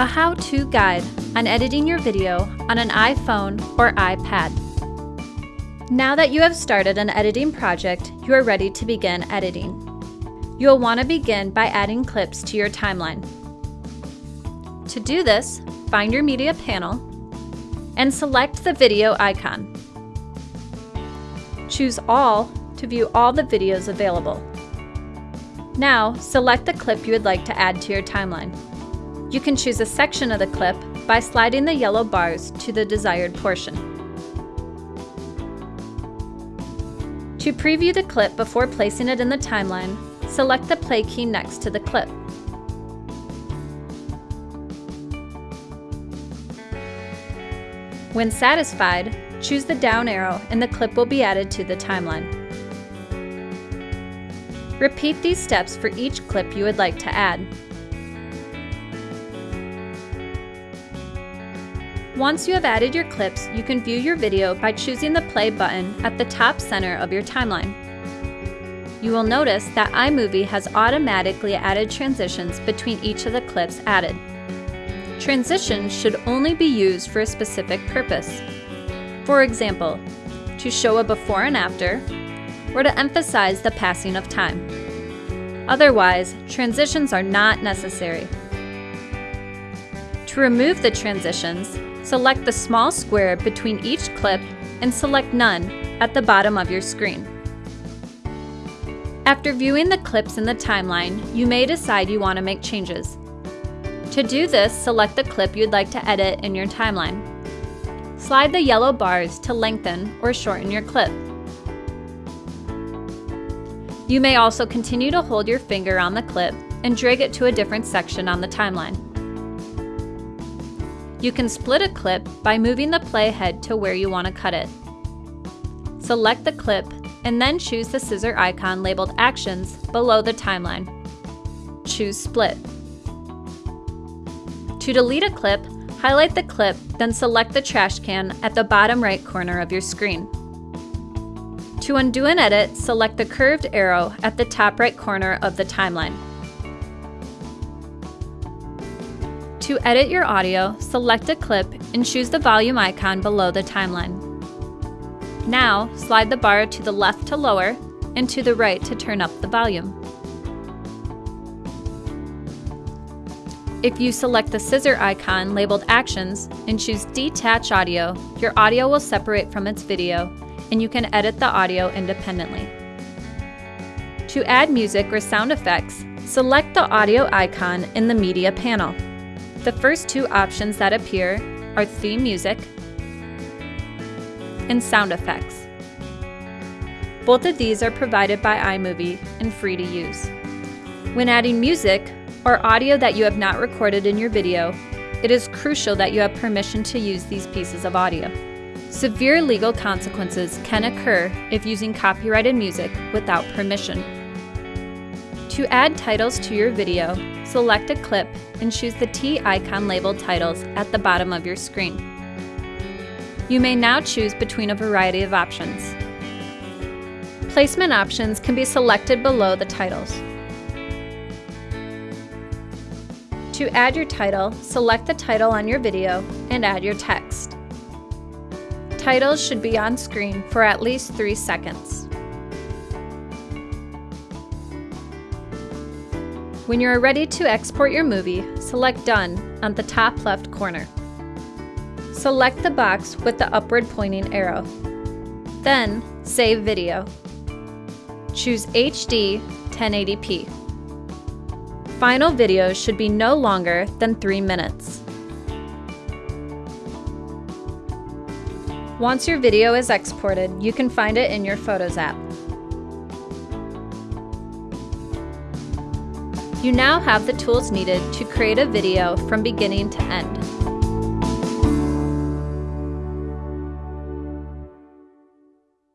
a how-to guide on editing your video on an iPhone or iPad. Now that you have started an editing project, you are ready to begin editing. You'll want to begin by adding clips to your timeline. To do this, find your media panel and select the video icon. Choose All to view all the videos available. Now, select the clip you would like to add to your timeline. You can choose a section of the clip by sliding the yellow bars to the desired portion. To preview the clip before placing it in the timeline, select the play key next to the clip. When satisfied, choose the down arrow and the clip will be added to the timeline. Repeat these steps for each clip you would like to add. Once you have added your clips, you can view your video by choosing the play button at the top center of your timeline. You will notice that iMovie has automatically added transitions between each of the clips added. Transitions should only be used for a specific purpose. For example, to show a before and after, or to emphasize the passing of time. Otherwise, transitions are not necessary. To remove the transitions, Select the small square between each clip and select None at the bottom of your screen. After viewing the clips in the timeline, you may decide you want to make changes. To do this, select the clip you'd like to edit in your timeline. Slide the yellow bars to lengthen or shorten your clip. You may also continue to hold your finger on the clip and drag it to a different section on the timeline. You can split a clip by moving the playhead to where you want to cut it. Select the clip and then choose the scissor icon labeled Actions below the timeline. Choose Split. To delete a clip, highlight the clip, then select the trash can at the bottom right corner of your screen. To undo an edit, select the curved arrow at the top right corner of the timeline. To edit your audio, select a clip and choose the volume icon below the timeline. Now, slide the bar to the left to lower and to the right to turn up the volume. If you select the scissor icon labeled Actions and choose Detach Audio, your audio will separate from its video and you can edit the audio independently. To add music or sound effects, select the audio icon in the media panel. The first two options that appear are theme music and sound effects. Both of these are provided by iMovie and free to use. When adding music or audio that you have not recorded in your video, it is crucial that you have permission to use these pieces of audio. Severe legal consequences can occur if using copyrighted music without permission. To add titles to your video, select a clip and choose the T icon labeled titles at the bottom of your screen. You may now choose between a variety of options. Placement options can be selected below the titles. To add your title, select the title on your video and add your text. Titles should be on screen for at least three seconds. When you are ready to export your movie, select Done on the top left corner. Select the box with the upward pointing arrow. Then, Save Video. Choose HD 1080p. Final video should be no longer than 3 minutes. Once your video is exported, you can find it in your Photos app. You now have the tools needed to create a video from beginning to end.